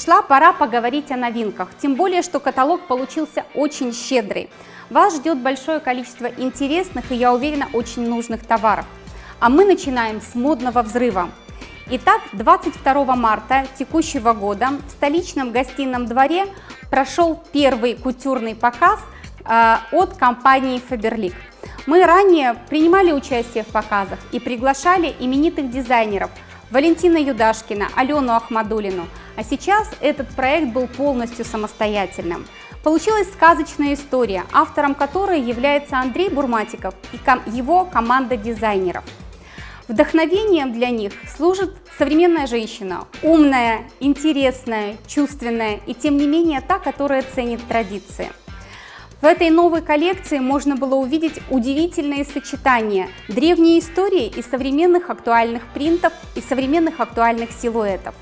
пришла пора поговорить о новинках, тем более, что каталог получился очень щедрый. Вас ждет большое количество интересных и, я уверена, очень нужных товаров. А мы начинаем с модного взрыва. Итак, 22 марта текущего года в столичном гостином дворе прошел первый кутюрный показ э, от компании Faberlic. Мы ранее принимали участие в показах и приглашали именитых дизайнеров Валентина Юдашкина, Алену Ахмадулину, а сейчас этот проект был полностью самостоятельным. Получилась сказочная история, автором которой является Андрей Бурматиков и его команда дизайнеров. Вдохновением для них служит современная женщина, умная, интересная, чувственная и тем не менее та, которая ценит традиции. В этой новой коллекции можно было увидеть удивительные сочетания древней истории и современных актуальных принтов и современных актуальных силуэтов.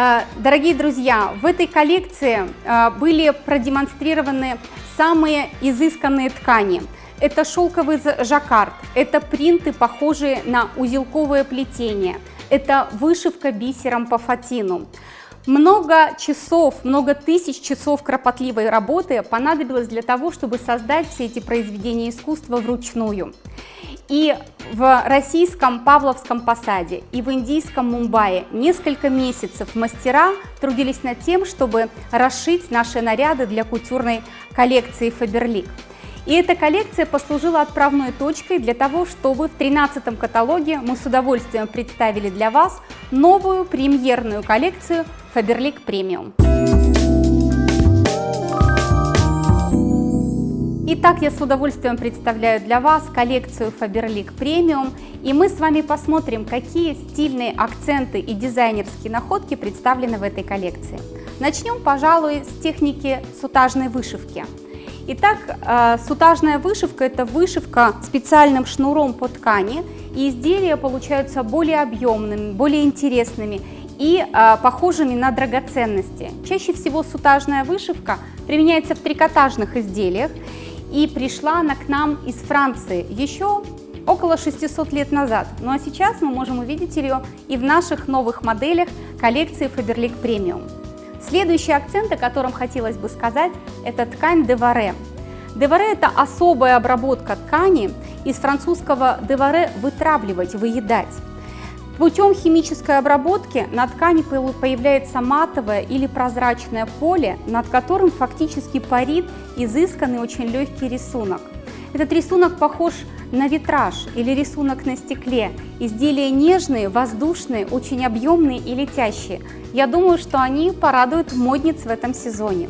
Э, дорогие друзья, в этой коллекции э, были продемонстрированы самые изысканные ткани. Это шелковый жаккард, это принты, похожие на узелковое плетение, это вышивка бисером по фатину. Много часов, много тысяч часов кропотливой работы понадобилось для того, чтобы создать все эти произведения искусства вручную. И в российском Павловском посаде, и в индийском Мумбаи несколько месяцев мастера трудились над тем, чтобы расшить наши наряды для кутюрной коллекции Faberlic. И эта коллекция послужила отправной точкой для того, чтобы в 13 каталоге мы с удовольствием представили для вас новую премьерную коллекцию Faberlic Premium. Итак, я с удовольствием представляю для вас коллекцию Faberlic Premium, и мы с вами посмотрим, какие стильные акценты и дизайнерские находки представлены в этой коллекции. Начнем, пожалуй, с техники сутажной вышивки. Итак, э, сутажная вышивка – это вышивка специальным шнуром по ткани, и изделия получаются более объемными, более интересными и э, похожими на драгоценности. Чаще всего сутажная вышивка применяется в трикотажных изделиях, и пришла она к нам из Франции еще около 600 лет назад. Ну а сейчас мы можем увидеть ее и в наших новых моделях коллекции Faberlic Premium. Следующий акцент, о котором хотелось бы сказать, это ткань деваре. Деваре – это особая обработка ткани, из французского деваре – вытравливать, выедать. Путем химической обработки на ткани появляется матовое или прозрачное поле, над которым фактически парит изысканный очень легкий рисунок. Этот рисунок похож на витраж или рисунок на стекле. Изделия нежные, воздушные, очень объемные и летящие. Я думаю, что они порадуют модниц в этом сезоне.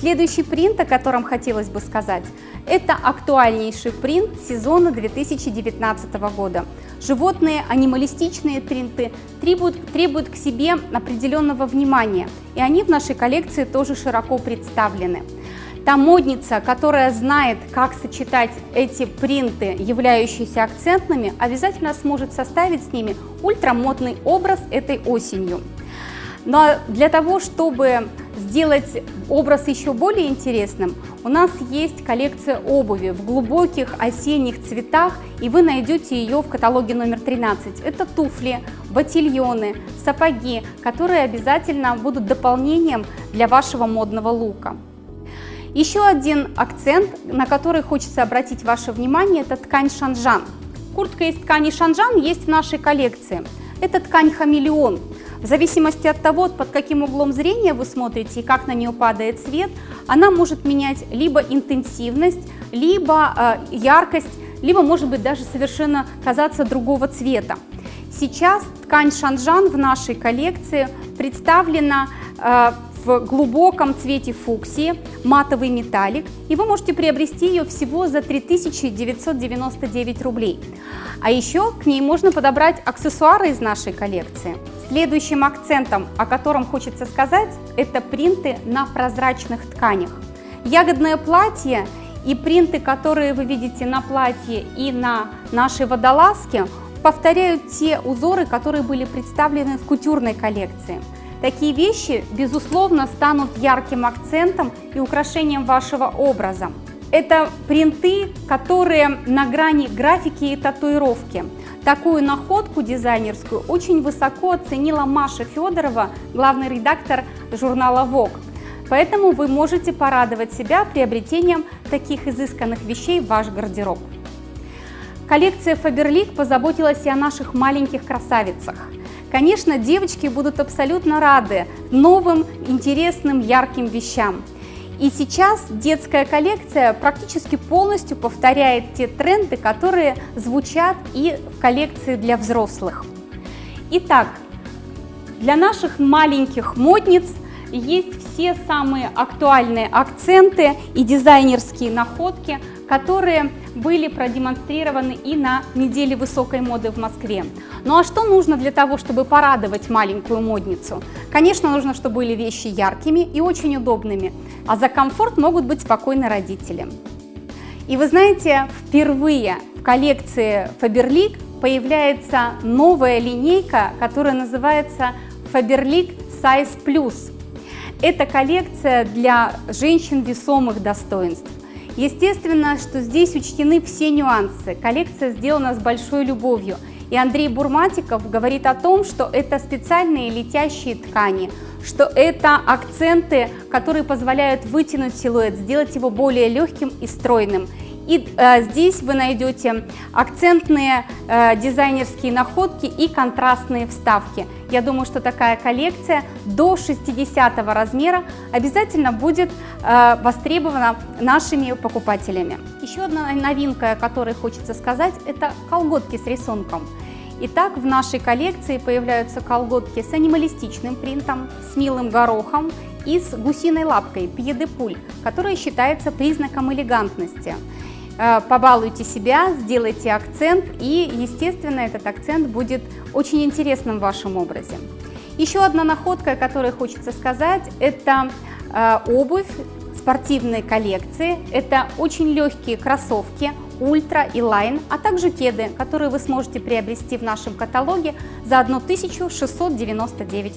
Следующий принт, о котором хотелось бы сказать, это актуальнейший принт сезона 2019 года. Животные анималистичные принты требуют, требуют к себе определенного внимания, и они в нашей коллекции тоже широко представлены. Та модница, которая знает, как сочетать эти принты, являющиеся акцентными, обязательно сможет составить с ними ультрамодный образ этой осенью. Но для того, чтобы сделать образ еще более интересным, у нас есть коллекция обуви в глубоких осенних цветах, и вы найдете ее в каталоге номер 13. Это туфли, ботильоны, сапоги, которые обязательно будут дополнением для вашего модного лука. Еще один акцент, на который хочется обратить ваше внимание, это ткань шанжан. Куртка из ткани шанжан есть в нашей коллекции. Это ткань хамелеон. В зависимости от того, под каким углом зрения вы смотрите и как на нее падает свет, она может менять либо интенсивность, либо э, яркость, либо может быть даже совершенно казаться другого цвета. Сейчас ткань шанжан в нашей коллекции представлена э, в глубоком цвете фуксии, матовый металлик, и вы можете приобрести ее всего за 3999 рублей. А еще к ней можно подобрать аксессуары из нашей коллекции. Следующим акцентом, о котором хочется сказать, это принты на прозрачных тканях. Ягодное платье и принты, которые вы видите на платье и на нашей водолазке, повторяют те узоры, которые были представлены в кутюрной коллекции. Такие вещи, безусловно, станут ярким акцентом и украшением вашего образа. Это принты, которые на грани графики и татуировки. такую находку дизайнерскую очень высоко оценила Маша Федорова, главный редактор журнала Vogue. Поэтому вы можете порадовать себя приобретением таких изысканных вещей в ваш гардероб. Коллекция Faberlic позаботилась и о наших маленьких красавицах. Конечно, девочки будут абсолютно рады новым, интересным, ярким вещам. И сейчас детская коллекция практически полностью повторяет те тренды, которые звучат и в коллекции для взрослых. Итак, для наших маленьких модниц есть все самые актуальные акценты и дизайнерские находки, которые были продемонстрированы и на неделе высокой моды в Москве. Ну а что нужно для того, чтобы порадовать маленькую модницу? Конечно, нужно, чтобы были вещи яркими и очень удобными, а за комфорт могут быть спокойны родители. И вы знаете, впервые в коллекции Faberlic появляется новая линейка, которая называется Faberlic Size Plus. Это коллекция для женщин весомых достоинств. Естественно, что здесь учтены все нюансы. Коллекция сделана с большой любовью. И Андрей Бурматиков говорит о том, что это специальные летящие ткани, что это акценты, которые позволяют вытянуть силуэт, сделать его более легким и стройным. И э, здесь вы найдете акцентные э, дизайнерские находки и контрастные вставки. Я думаю, что такая коллекция до 60 размера обязательно будет э, востребована нашими покупателями. Еще одна новинка, о которой хочется сказать, это колготки с рисунком. Итак, в нашей коллекции появляются колготки с анималистичным принтом, с милым горохом и с гусиной лапкой, пьедепуль, которая считается признаком элегантности. Э, побалуйте себя, сделайте акцент, и, естественно, этот акцент будет очень интересным в вашем образе. Еще одна находка, о которой хочется сказать, это э, обувь спортивной коллекции. Это очень легкие кроссовки Ultra Line, а также кеды, которые вы сможете приобрести в нашем каталоге за 1699 рублей.